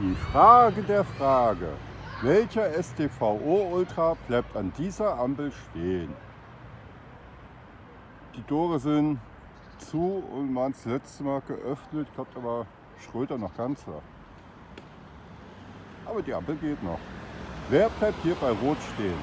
Die Frage der Frage. Welcher STVO Ultra bleibt an dieser Ampel stehen? Die Tore sind zu und waren das letzte Mal geöffnet. Ich glaube, da war Schröder noch ganz da. Aber die Ampel geht noch. Wer bleibt hier bei Rot stehen?